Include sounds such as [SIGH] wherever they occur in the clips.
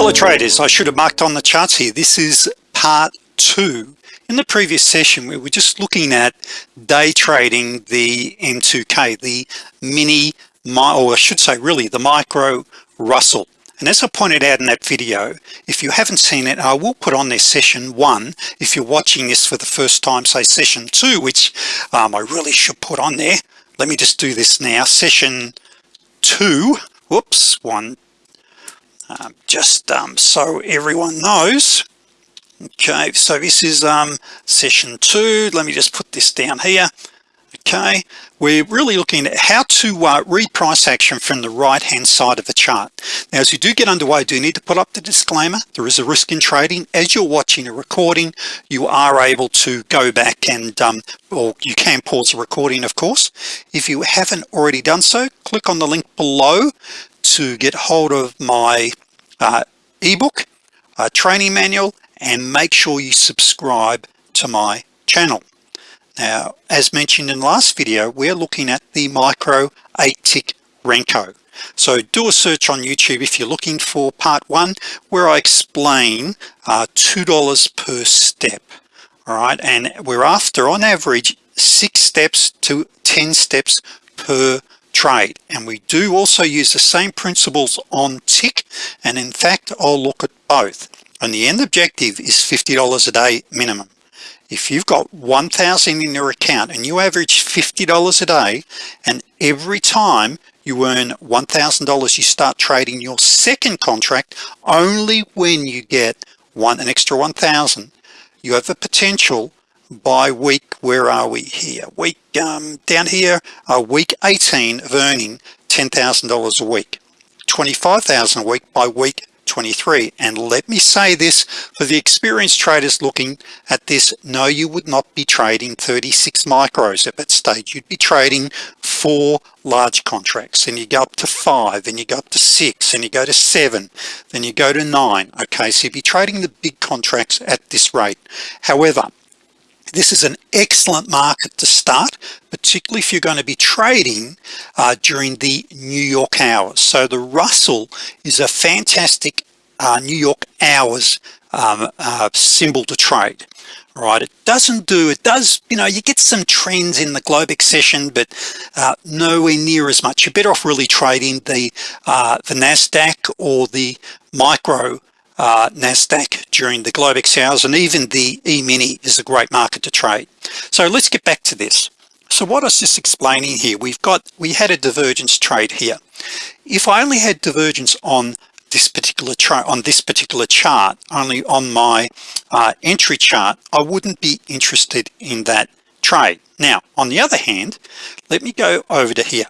Hello traders, I should have marked on the charts here. This is part two. In the previous session, we were just looking at day trading the M2K, the mini, or I should say really the micro Russell. And as I pointed out in that video, if you haven't seen it, I will put on this session one. If you're watching this for the first time, say session two, which um, I really should put on there. Let me just do this now. Session two, whoops, one, um, just um, so everyone knows. Okay so this is um, session two. Let me just put this down here. Okay we're really looking at how to uh, read price action from the right hand side of the chart. Now as you do get underway do you need to put up the disclaimer. There is a risk in trading. As you're watching a recording you are able to go back and um, or you can pause the recording of course. If you haven't already done so click on the link below to get hold of my uh, ebook uh, training manual and make sure you subscribe to my channel. Now as mentioned in the last video we're looking at the micro 8 tick Renko. So do a search on YouTube if you're looking for part one where I explain uh, $2 per step all right? And we're after on average six steps to 10 steps per trade. And we do also use the same principles on tick and in fact I'll look at both. And the end objective is $50 a day minimum. If you've got 1,000 in your account and you average $50 a day and every time you earn $1,000 you start trading your second contract only when you get one an extra 1,000 you have the potential by week where are we here? Week um, down here uh, week 18 of earning $10,000 a week. 25,000 a week by week 23 and let me say this for the experienced traders looking at this no you would not be trading 36 micros. At that stage you'd be trading four large contracts. And you go up to five and you go up to six and you go to seven then you go to nine. Okay so you'd be trading the big contracts at this rate. However this is an excellent market to start particularly if you're going to be trading uh, during the New York hours. So the Russell is a fantastic uh, New York hours um, uh, symbol to trade right it doesn't do it does you know you get some trends in the Globex session but uh, nowhere near as much. You're better off really trading the uh, the Nasdaq or the micro uh, NASDAQ during the Globex hours and even the e-mini is a great market to trade. So let's get back to this. So what I was just explaining here we've got we had a divergence trade here. If I only had divergence on this particular chart on this particular chart only on my uh, entry chart I wouldn't be interested in that trade. Now on the other hand let me go over to here.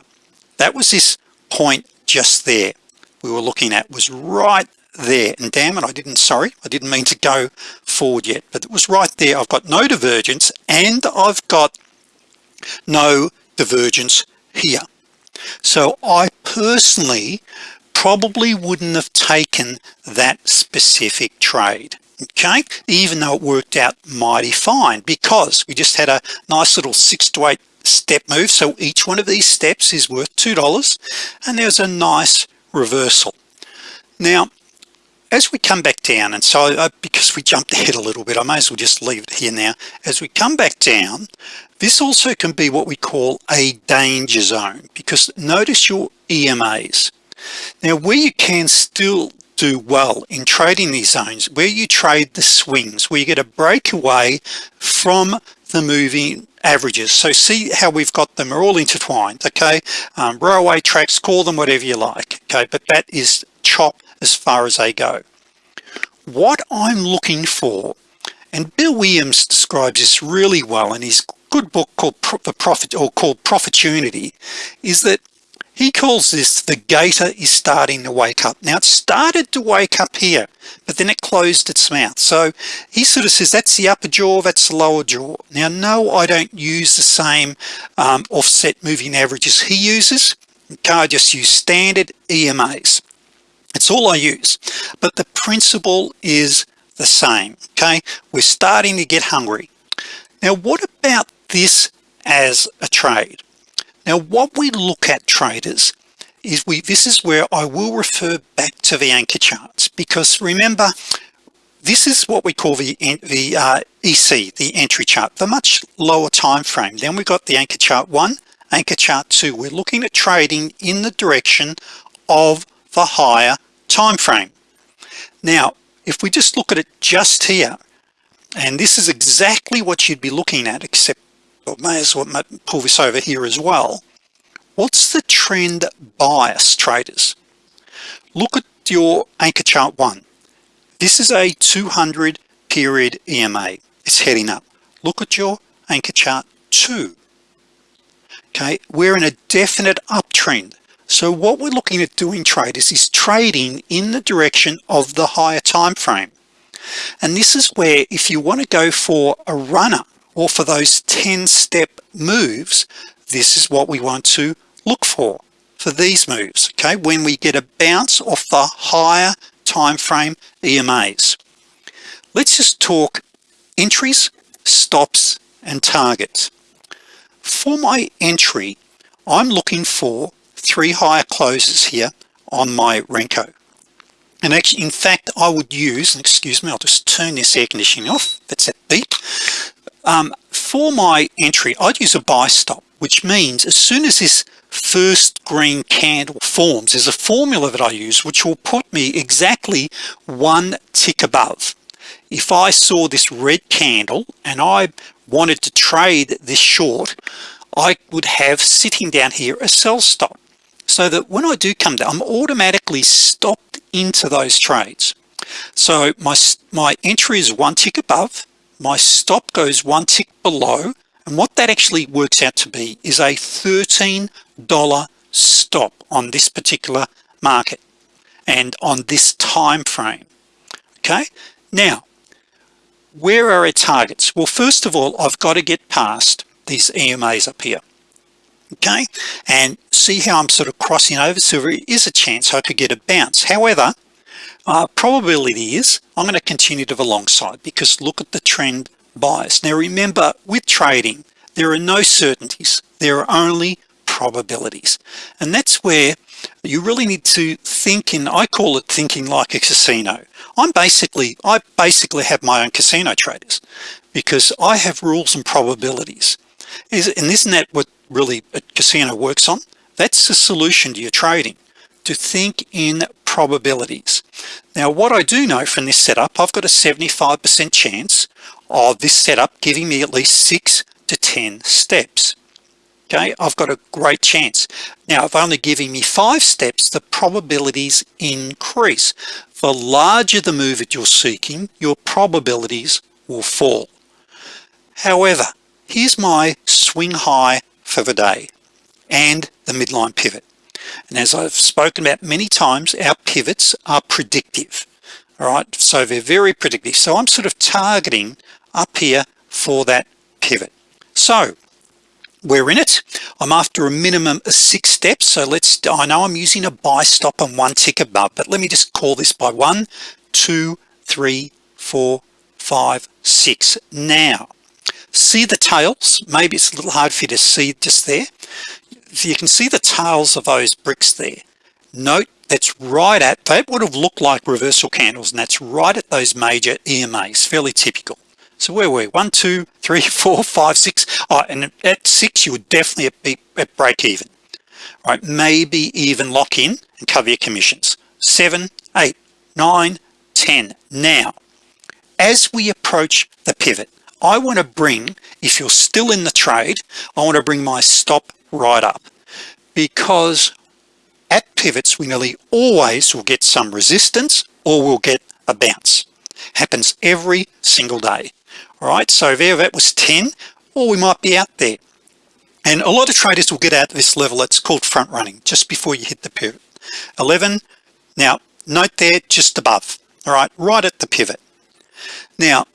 That was this point just there we were looking at was right there. And damn it I didn't sorry I didn't mean to go forward yet but it was right there. I've got no divergence and I've got no divergence here. So I personally probably wouldn't have taken that specific trade okay? Even though it worked out mighty fine because we just had a nice little six to eight step move. So each one of these steps is worth two dollars and there's a nice reversal. Now as we come back down and so uh, because we jumped ahead a little bit I may as well just leave it here now. As we come back down this also can be what we call a danger zone because notice your EMAs now where you can still do well in trading these zones where you trade the swings where you get a breakaway from the moving averages. So see how we've got them are all intertwined okay? Um, railway tracks call them whatever you like okay? But that is chop as far as they go. What I'm looking for and Bill Williams describes this really well in his good book called the profit or called Profitunity is that he calls this the gator is starting to wake up. Now it started to wake up here but then it closed its mouth. So he sort of says that's the upper jaw that's the lower jaw. Now no I don't use the same um, offset moving averages he uses. I just use standard EMAs it's all I use. But the principle is the same okay? We're starting to get hungry. Now what about this as a trade? Now what we look at traders is we this is where I will refer back to the anchor charts because remember this is what we call the the uh, EC the entry chart the much lower time frame. Then we got the anchor chart one anchor chart two. We're looking at trading in the direction of the higher time frame. Now if we just look at it just here and this is exactly what you'd be looking at except I may as well pull this over here as well. What's the trend bias traders? Look at your anchor chart one. This is a 200 period EMA it's heading up. Look at your anchor chart two. Okay we're in a definite uptrend so what we're looking at doing traders is trading in the direction of the higher time frame. And this is where if you want to go for a runner or for those 10 step moves this is what we want to look for for these moves okay? When we get a bounce off the higher time frame EMAs let's just talk entries stops and targets. For my entry I'm looking for three higher closes here on my Renko. And actually in fact I would use and excuse me I'll just turn this air conditioning off that's that beep. Um, for my entry I'd use a buy stop which means as soon as this first green candle forms there's a formula that I use which will put me exactly one tick above. If I saw this red candle and I wanted to trade this short I would have sitting down here a sell stop so that when I do come down I'm automatically stopped into those trades. So my my entry is one tick above my stop goes one tick below and what that actually works out to be is a $13 stop on this particular market and on this time frame. Okay? Now where are our targets? Well first of all I've got to get past these EMAs up here okay? And see how I'm sort of crossing over. So there is a chance I could get a bounce. However uh, probability is I'm going to continue to the long side because look at the trend bias. Now remember with trading there are no certainties. There are only probabilities. And that's where you really need to think in I call it thinking like a casino. I'm basically I basically have my own casino traders because I have rules and probabilities. Is and isn't that what really a casino works on that's the solution to your trading to think in probabilities. Now what I do know from this setup I've got a 75% chance of this setup giving me at least six to ten steps. Okay I've got a great chance. Now if only giving me five steps the probabilities increase. The larger the move that you're seeking your probabilities will fall. However here's my swing high for the day and the midline pivot. And as I've spoken about many times our pivots are predictive all right? So they're very predictive. So I'm sort of targeting up here for that pivot. So we're in it. I'm after a minimum of six steps. So let's I know I'm using a buy stop and one tick above but let me just call this by one two three four five six. Now see the tails. Maybe it's a little hard for you to see just there. You can see the tails of those bricks there. Note that's right at that would have looked like reversal candles and that's right at those major EMAs fairly typical. So where were we one two three [LAUGHS] four five six. Oh, and at six you would definitely be at break even. Right maybe even lock in and cover your commissions. Seven eight nine ten. Now as we approach the pivot I want to bring if you're still in the trade I want to bring my stop right up. Because at pivots we nearly always will get some resistance or we'll get a bounce. Happens every single day. All right so there that was 10 or we might be out there. And a lot of traders will get out this level. It's called front running just before you hit the pivot. 11 now note there just above. All right right at the pivot. Now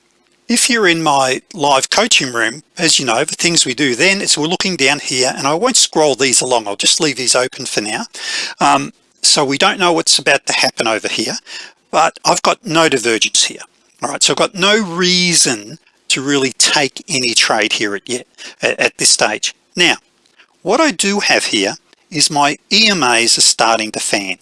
if you're in my live coaching room as you know the things we do then is we're looking down here and I won't scroll these along. I'll just leave these open for now. Um, so we don't know what's about to happen over here but I've got no divergence here all right? So I've got no reason to really take any trade here at yet at, at this stage. Now what I do have here is my EMAs are starting to fan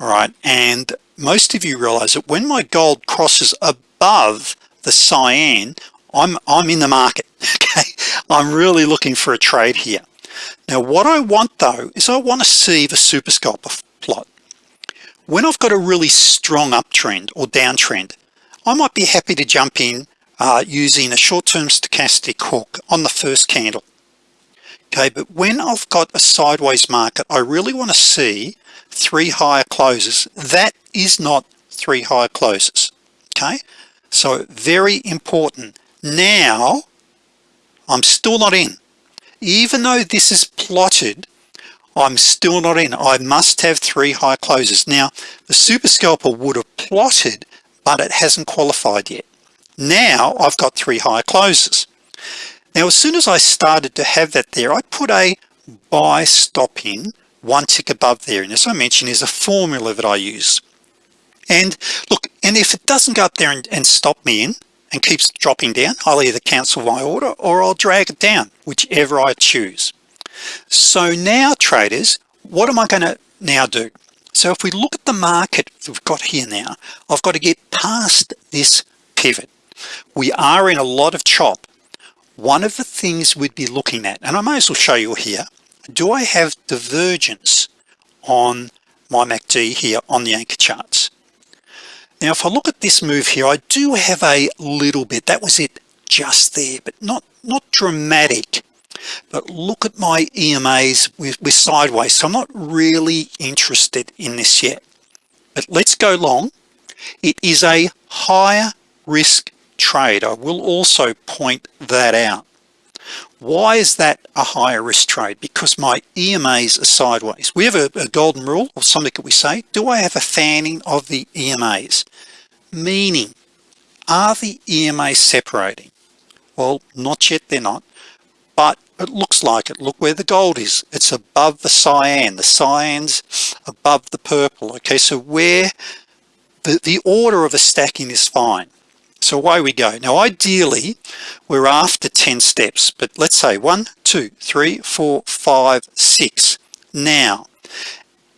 all right? And most of you realize that when my gold crosses above the cyan I'm I'm in the market [LAUGHS] okay? I'm really looking for a trade here. Now what I want though is I want to see the super scalper plot. When I've got a really strong uptrend or downtrend I might be happy to jump in uh, using a short-term stochastic hook on the first candle okay? But when I've got a sideways market I really want to see three higher closes. That is not three higher closes okay so very important. Now I'm still not in. Even though this is plotted I'm still not in. I must have three high closes. Now the super scalper would have plotted but it hasn't qualified yet. Now I've got three high closes. Now as soon as I started to have that there I put a buy stop in one tick above there. And as I mentioned is a formula that I use and look and if it doesn't go up there and, and stop me in and keeps dropping down I'll either cancel my order or I'll drag it down whichever I choose. So now traders what am I going to now do? So if we look at the market we've got here now I've got to get past this pivot. We are in a lot of chop. One of the things we'd be looking at and I may as well show you here do I have divergence on my MACD here on the anchor charts now if I look at this move here I do have a little bit that was it just there but not not dramatic but look at my EMAs with, with sideways so I'm not really interested in this yet. But let's go long. It is a higher risk trade. I will also point that out why is that a higher risk trade? Because my EMAs are sideways. We have a, a golden rule or something that we say do I have a fanning of the EMAs meaning are the EMAs separating? Well not yet they're not but it looks like it. Look where the gold is. It's above the cyan. The cyans above the purple. Okay so where the, the order of the stacking is fine so away we go. Now ideally we're after 10 steps but let's say one two three four five six. Now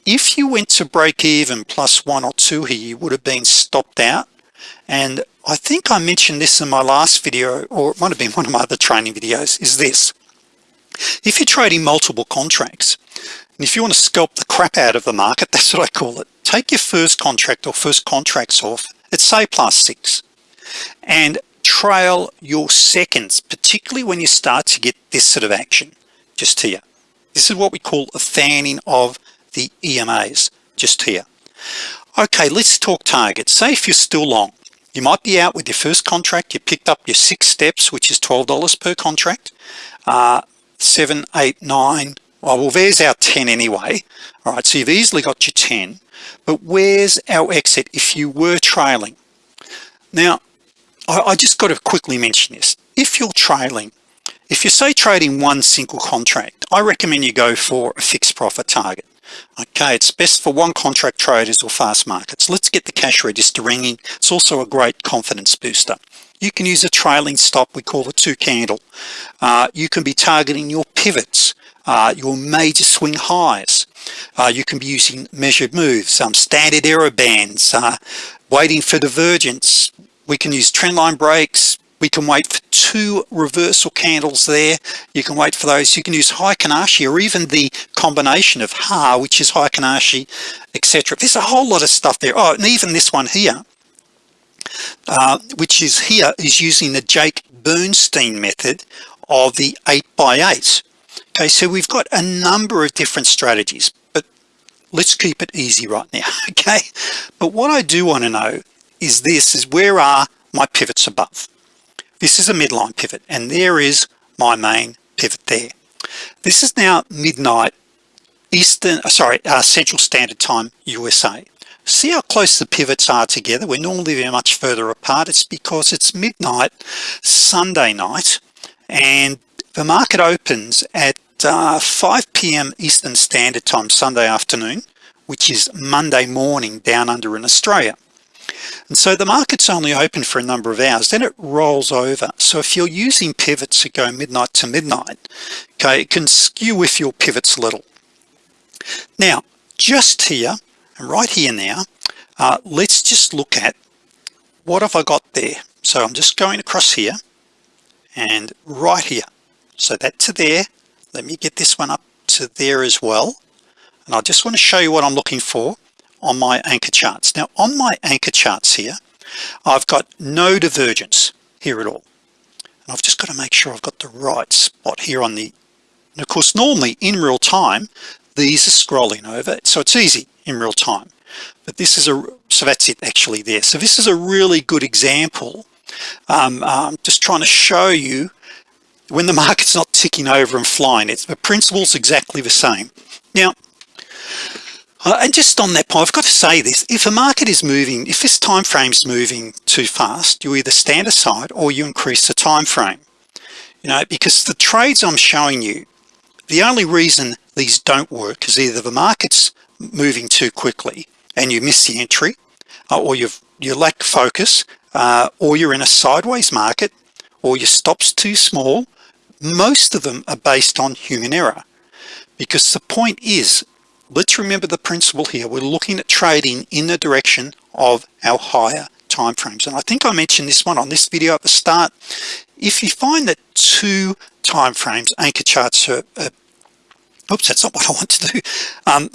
if you went to break even plus one or two here you would have been stopped out. And I think I mentioned this in my last video or it might have been one of my other training videos is this. If you're trading multiple contracts and if you want to scalp the crap out of the market [LAUGHS] that's what I call it take your first contract or first contracts off at say plus six and trail your seconds particularly when you start to get this sort of action just here. This is what we call a fanning of the EMAs just here. Okay let's talk targets. Say if you're still long you might be out with your first contract. You picked up your six steps which is $12 per contract. Uh, seven eight nine. Well, well there's our 10 anyway. All right so you've easily got your 10 but where's our exit if you were trailing? Now I, I just got to quickly mention this. If you're trailing if you say trading one single contract I recommend you go for a fixed profit target. Okay it's best for one contract traders or fast markets. Let's get the cash register ringing. It's also a great confidence booster. You can use a trailing stop we call it two candle. Uh, you can be targeting your pivots uh, your major swing highs. Uh, you can be using measured moves some standard error bands uh, waiting for divergence we can use trendline breaks we can wait for two reversal candles there. You can wait for those. You can use Heikin Ashi or even the combination of Ha which is Heikin Ashi etc there's a whole lot of stuff there. Oh and even this one here uh, which is here is using the Jake Bernstein method of the 8 by 8 okay so we've got a number of different strategies but let's keep it easy right now [LAUGHS] okay? But what I do want to know is this is where are my pivots above? This is a midline pivot and there is my main pivot there. This is now midnight Eastern uh, sorry uh, Central Standard Time USA see how close the pivots are together? We're normally very much further apart. It's because it's midnight Sunday night and the market opens at uh, 5 p.m. Eastern Standard Time Sunday afternoon which is Monday morning down under in Australia and so the market's only open for a number of hours then it rolls over. So if you're using pivots that go midnight to midnight okay it can skew with your pivots a little. Now just here and right here now uh, let's just look at what have I got there. So I'm just going across here and right here. So that to there let me get this one up to there as well. And I just want to show you what I'm looking for on my anchor charts. Now on my anchor charts here I've got no divergence here at all. And I've just got to make sure I've got the right spot here on the and of course normally in real time these are scrolling over so it's easy in real time. But this is a so that's it actually there. So this is a really good example. Um, I'm just trying to show you when the [LAUGHS] market's not ticking over and flying it's the principles exactly the same. Now and just on that point I've got to say this. If a market is moving if this time frame is moving too fast you either stand aside or you increase the time frame you know because the trades I'm showing you the only reason these don't work is either the markets moving too quickly and you miss the entry uh, or you've you lack focus uh, or you're in a sideways market or your stops too small. Most of them are based on human error. Because the point is let's remember the principle here. We're looking at trading in the direction of our higher time frames. And I think I mentioned this one on this video at the start. If you find that two time frames anchor charts are, are oops that's not what I want to do. Um,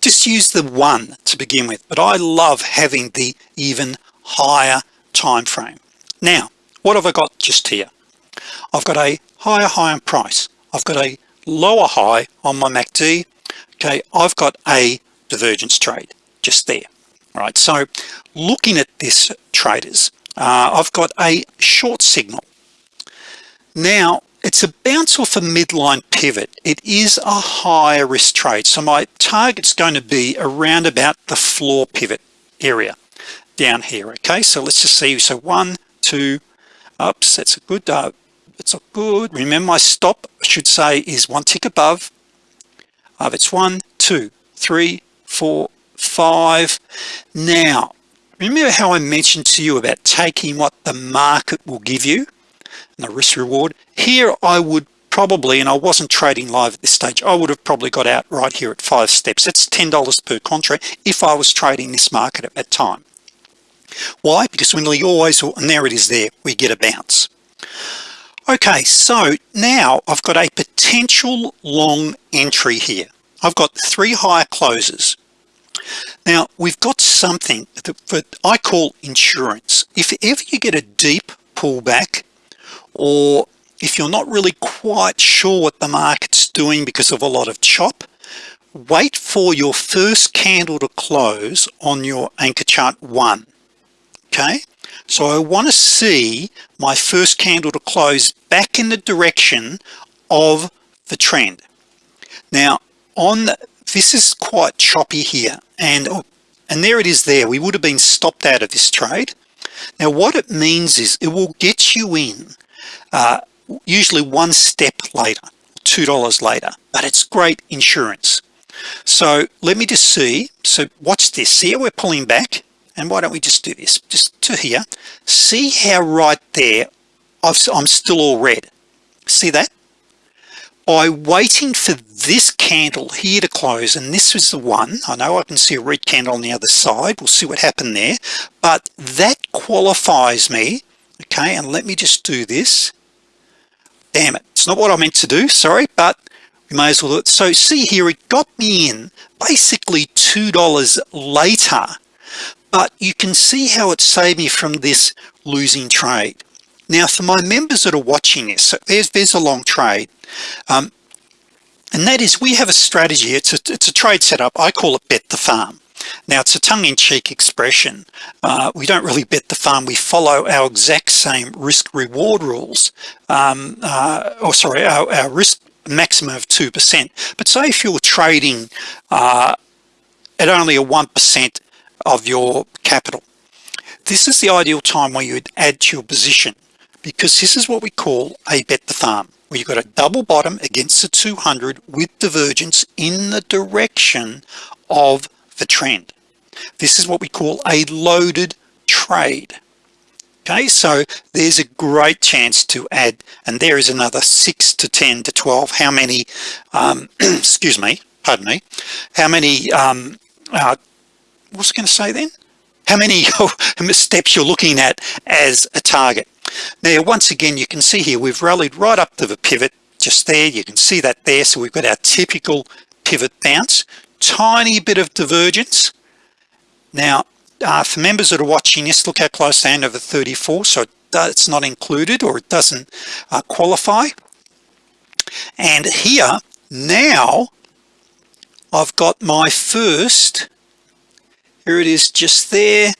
just use the one to begin with. But I love having the even higher time frame. Now what have I got just here? I've got a higher high on price. I've got a lower high on my MACD okay I've got a divergence trade just there. All right so looking at this traders uh, I've got a short signal. Now it's a bounce off a midline pivot. It is a higher risk trade so my target's going to be around about the floor pivot area down here okay? So let's just see so one two ups that's a good uh, it's a good remember my stop I should say is one tick above uh, it's one two three four five. Now remember how I mentioned to you about taking what the market will give you and the risk reward? Here I would probably and I wasn't trading live at this stage I would have probably got out right here at five steps. That's ten dollars per contract if I was trading this market at that time. Why? Because when we always and there it is there we get a bounce okay so now I've got a potential long entry here. I've got three higher closes. Now we've got something that I call insurance. If ever you get a deep pullback or if you're not really quite sure what the market's doing because of a lot of chop wait for your first candle to close on your anchor chart one okay so I want to see my first candle to close back in the direction of the trend. Now on this is quite choppy here and and there it is there. We would have been stopped out of this trade. Now what it means is it will get you in uh, usually one step later two dollars later but it's great insurance. So let me just see. So watch this. See how we're pulling back and why don't we just do this? Just to here. See how right there i am still all red. See that? By waiting for this candle here to close and this was the one I know I can see a red candle on the other side we'll see what happened there but that qualifies me okay and let me just do this. Damn it it's not what I meant to do sorry but we may as well do it. So see here it got me in basically two dollars later but you can see how it saved me from this losing trade. Now for my members that are watching this so there's there's a long trade um, and that is we have a strategy it's a, it's a trade setup. I call it bet the farm. Now it's a tongue-in-cheek expression. Uh, we don't really bet the farm. We follow our exact same risk reward rules um, uh, or sorry our, our risk maximum of 2% but say if you're trading uh, at only a 1% of your capital. This is the ideal time where you'd add to your position because this is what we call a bet the farm where you've got a double bottom against the 200 with divergence in the direction of the trend. This is what we call a loaded trade. Okay so there's a great chance to add and there is another 6 to 10 to 12 how many um, [CLEARS THROAT] excuse me pardon me. How many um, uh, what's it going to say then? How many [LAUGHS] steps you're looking at as a target? Now once again you can see here we've rallied right up to the pivot just there. You can see that there. So we've got our typical pivot bounce. Tiny bit of divergence. Now uh, for members that are watching this look how close they end over 34 so it's not included or it doesn't uh, qualify. And here now I've got my first here it is just there.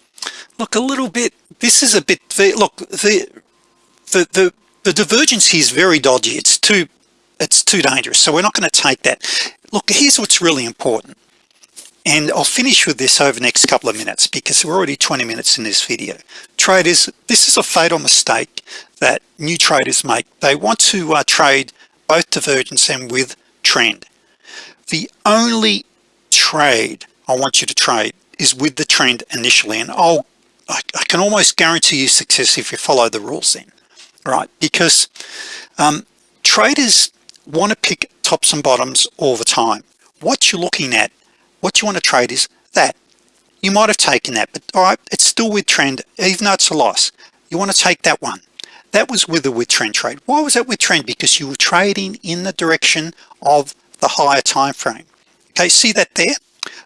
Look a little bit this is a bit look the the the, the divergence here is very dodgy. It's too it's too dangerous. So we're not going to take that. Look here's what's really important. And I'll finish with this over the next couple of minutes because we're already 20 minutes in this video. Traders this is a fatal mistake that new traders make. They want to uh, trade both divergence and with trend. The only trade I want you to trade is with the trend initially and I'll I, I can almost guarantee you success if you follow the rules then right? Because um, traders want to pick tops and bottoms all the time. What you're looking at what you want to trade is that. You might have taken that but all right it's still with trend even though it's a loss. You want to take that one. That was with a with trend trade. Why was that with trend? Because you were trading in the direction of the higher time frame. Okay see that there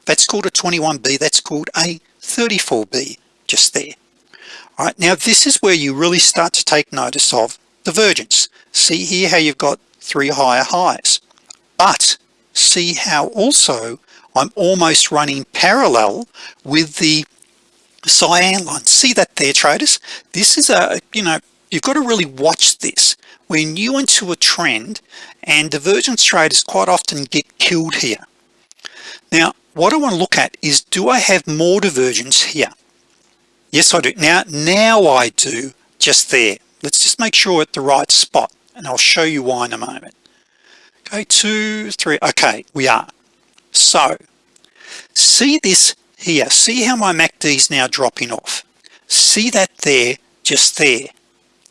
that's called a 21b that's called a 34b just there. All right now this is where you really start to take notice of divergence. See here how you've got three higher highs. But see how also I'm almost running parallel with the cyan line. See that there traders? This is a you know you've got to really watch this. When you into a trend and divergence traders quite often get killed here now what I want to look at is do I have more divergence here? Yes I do. Now now I do just there. Let's just make sure at the right spot and I'll show you why in a moment. Okay two three okay we are. So see this here. See how my MACD is now dropping off? See that there just there.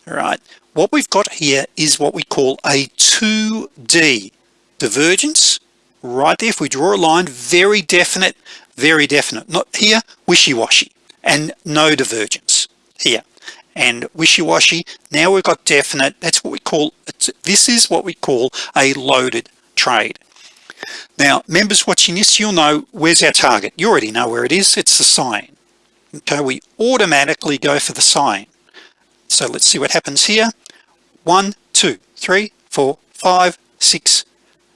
All right what we've got here is what we call a 2d divergence right there. If we draw a line very definite very definite. Not here wishy-washy. And no divergence here. And wishy-washy now we've got definite. That's what we call this is what we call a loaded trade. Now members watching this you'll know where's our target. You already know where it is. It's the cyan. Okay we automatically go for the cyan. So let's see what happens here. One two three four five six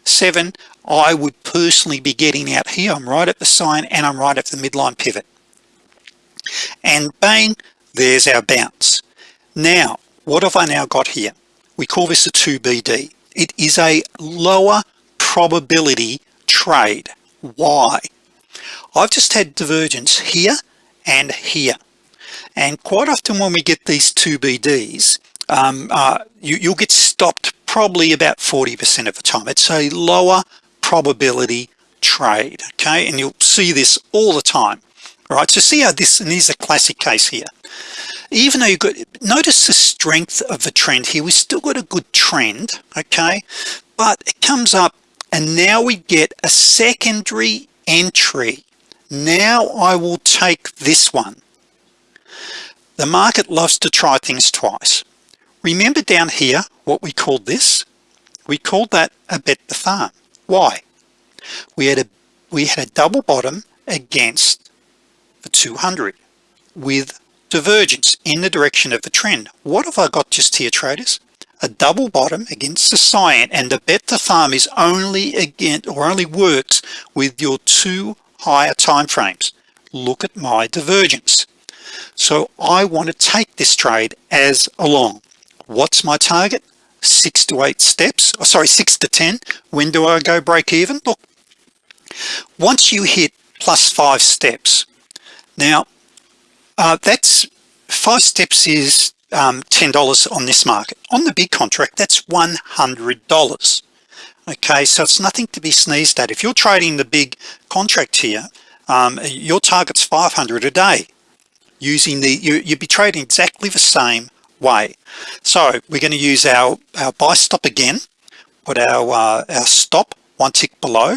seven I would personally be getting out here. I'm right at the cyan and I'm right at the midline pivot. And bang there's our bounce. Now what have I now got here? We call this a 2BD it is a lower probability trade. Why? I've just had divergence here and here. And quite often when we get these 2BDs um, uh, you, you'll get stopped probably about 40% of the time. It's a lower probability trade okay? And you'll see this all the time all right? So see how this and here's a classic case here. Even though you got notice the strength of the trend here. We still got a good trend okay? But it comes up and now we get a secondary entry. Now I will take this one. The market loves to try things twice. Remember down here what we called this? We called that a bet the farm why? We had a we had a double bottom against the 200 with divergence in the direction of the trend. What have I got just here traders? A double bottom against the cyan and the bet the farm is only again or only works with your two higher time frames look at my divergence. So I want to take this trade as along. What's my target six to eight steps oh, sorry six to ten. When do I go break even? Look once you hit plus five steps now uh, that's five steps is um, $10 on this market. On the big contract that's $100 okay so it's nothing to be sneezed at. If you're trading the big contract here um, your target's 500 a day. Using the you, you'd be trading exactly the same way. So we're going to use our our buy stop again put our uh, our stop one tick below.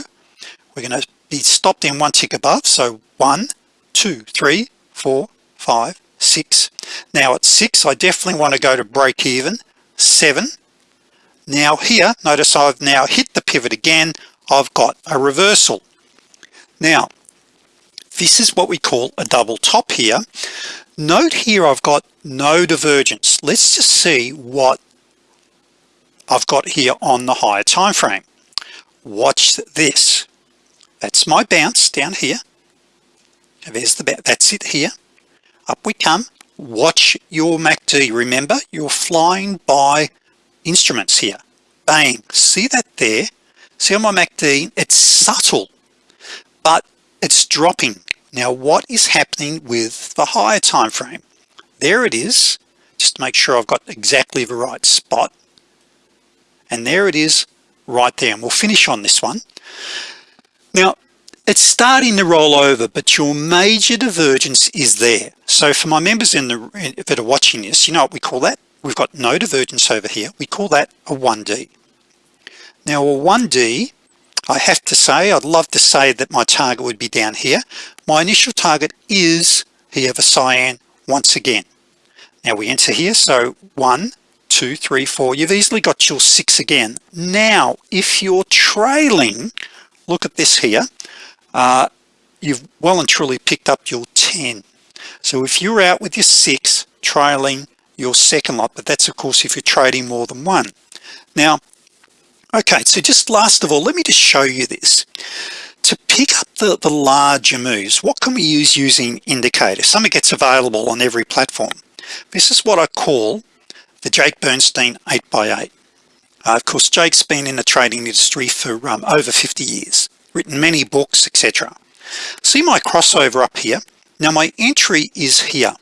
We're going to be stopped in one tick above so one two three four five six. Now at six I definitely want to go to break even seven. Now here notice I've now hit the pivot again. I've got a reversal. Now this is what we call a double top here note here I've got no divergence. Let's just see what I've got here on the higher time frame. Watch this. That's my bounce down here. There's the that's it here. Up we come. Watch your MACD remember you're flying by instruments here. Bang. See that there? See on my MACD it's subtle but it's dropping. Now what is happening with the higher time frame there it is just make sure I've got exactly the right spot. And there it is right there. And we'll finish on this one. Now it's starting to roll over but your major divergence is there. So for my members in the that are watching this you know what we call that? We've got no divergence over here. We call that a 1d now a 1d I have to say I'd love to say that my target would be down here. My initial target is here for cyan once again. Now we enter here so one two three four. You've easily got your six again. Now if you're trailing look at this here. Uh, you've well and truly picked up your 10 so if you're out with your six trailing your second lot but that's of course if you're trading more than one. Now okay so just last of all let me just show you this. To pick up the, the larger moves what can we use using indicators? Something gets available on every platform. This is what I call the Jake Bernstein 8x8 uh, of course Jake's been in the trading industry for um, over 50 years written many books etc see my crossover up here? Now my entry is here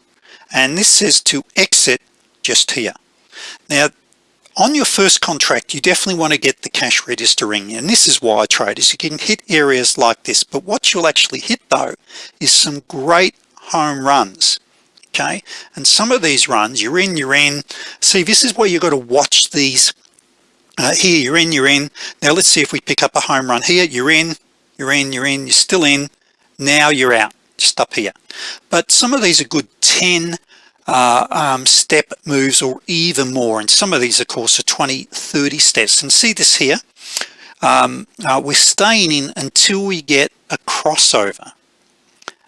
and this says to exit just here. Now on your first contract you definitely want to get the cash registering and this is why I trade is you can hit areas like this. But what you'll actually hit though is some great home runs okay? And some of these runs you're in you're in. See this is where you've got to watch these. Uh, here you're in you're in. Now let's see if we pick up a home run. Here you're in you're in you're in you're still in. Now you're out just up here. But some of these are good 10 uh, um, step moves or even more. And some of these of course are 20 30 steps. And see this here? Um, uh, we're staying in until we get a crossover.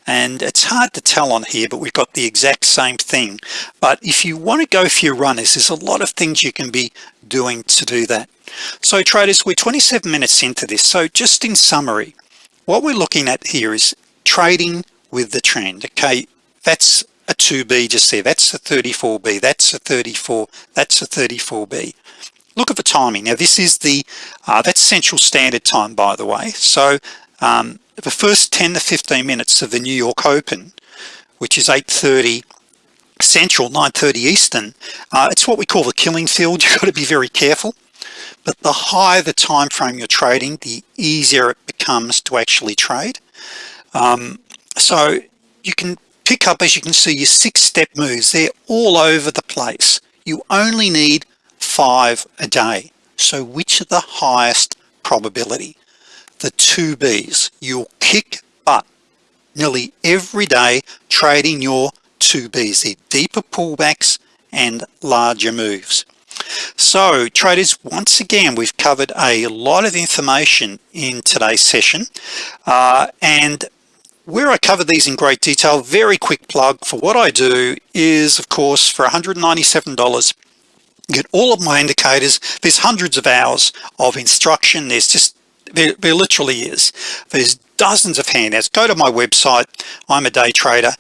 And it's hard to tell on here but we've got the exact same thing. But if you want to go for your runners there's a lot of things you can be doing to do that. So traders we're 27 minutes into this. So just in summary what we're looking at here is trading with the trend okay? That's a 2b just there that's a 34b that's a 34 that's a 34b look at the timing. Now this is the uh, that's central standard time by the way. So um, the first 10 to 15 minutes of the New York Open which is 830 central 930 Eastern uh, it's what we call the killing field. [LAUGHS] You've got to be very careful. But the higher the time frame you're trading the easier it becomes to actually trade. Um, so you can pick up as you can see your six step moves. They're all over the place. You only need five a day. So which are the highest probability? The two B's. You'll kick butt nearly every day trading your two B's. The deeper pullbacks and larger moves. So traders once again we've covered a lot of information in today's session uh, and where I cover these in great detail very quick plug for what I do is of course for $197 get all of my indicators. There's hundreds of hours of instruction. There's just there, there literally is. There's dozens of handouts. Go to my website. I'm a day trader.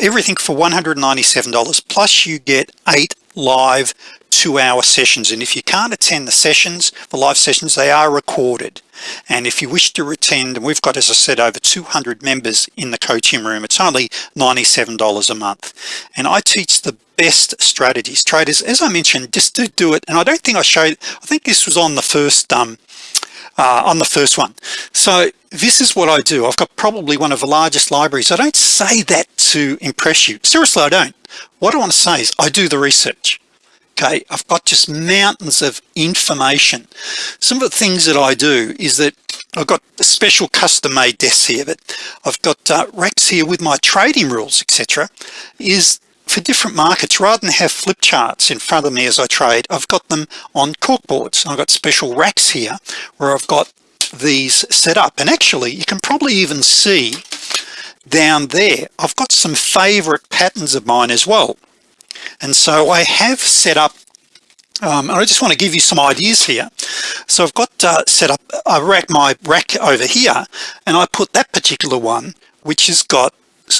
Everything for $197 plus you get eight live two-hour sessions and if you can't attend the sessions the live sessions they are recorded. And if you wish to attend and we've got as I said over 200 members in the coaching room it's only $97 a month. And I teach the best strategies. Traders as I mentioned just to do it. And I don't think I showed I think this was on the first um uh, on the first one. So this is what I do. I've got probably one of the largest libraries. I don't say that to impress you. Seriously I don't. What I want to say is I do the research okay I've got just mountains of information. Some of the things that I do is that I've got special custom-made desks here but I've got uh, racks here with my trading rules etc is for different markets. Rather than have flip charts in front of me as I trade I've got them on corkboards I've got special racks here where I've got these set up. And actually you can probably even see down there I've got some favorite patterns of mine as well and so I have set up um, I just want to give you some ideas here. So I've got uh, set up I rack my rack over here and I put that particular one which has got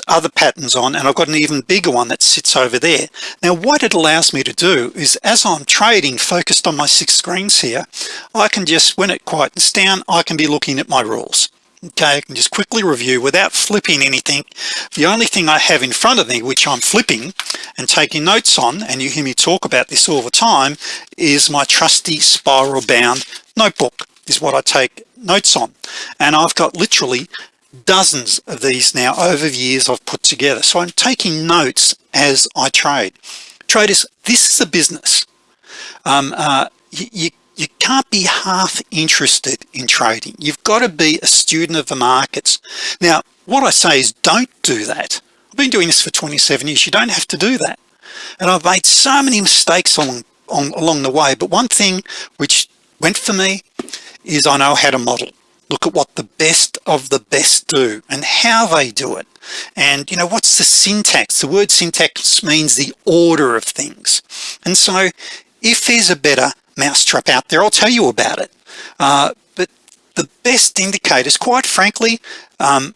other patterns on and I've got an even bigger one that sits over there. Now what it allows me to do is as I'm trading focused on my six screens here I can just when it quietens down I can be looking at my rules okay I can just quickly review without flipping anything. The only thing I have in front of me which I'm flipping and taking notes on and you hear me talk about this all the time is my trusty spiral bound notebook is what I take notes on. And I've got literally dozens of these now over the years I've put together. So I'm taking notes as I trade. Traders this is a business. Um, uh, you, you, you can't be half interested in trading. You've got to be a student of the markets. Now what I say is don't do that. I've been doing this for 27 years. You don't have to do that. And I've made so many mistakes along on, along the way but one thing which went for me is I know how to model. Look at what the best of the best do and how they do it. And you know what's the syntax? The word syntax means the order of things. And so if there's a better mousetrap out there I'll tell you about it. Uh, but the best indicators quite frankly um,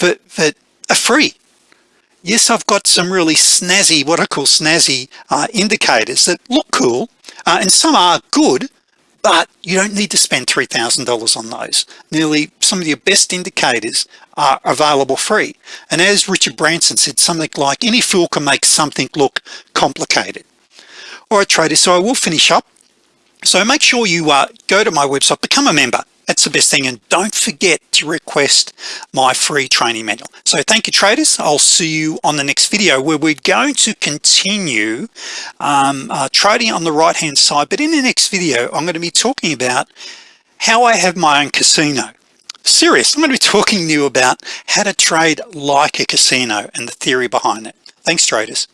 that, that are free. Yes I've got some really snazzy what I call snazzy uh, indicators that look cool uh, and some are good but you don't need to spend $3,000 on those. Nearly some of your best indicators are available free. And as Richard Branson said something like any fool can make something look complicated. All right traders so I will finish up so make sure you uh, go to my website become a member. That's the best thing and don't forget to request my free training manual. So thank you traders. I'll see you on the next video where we're going to continue um, uh, trading on the right hand side. But in the next video I'm going to be talking about how I have my own casino. Serious I'm going to be [LAUGHS] talking to you about how to trade like a casino and the theory behind it. Thanks traders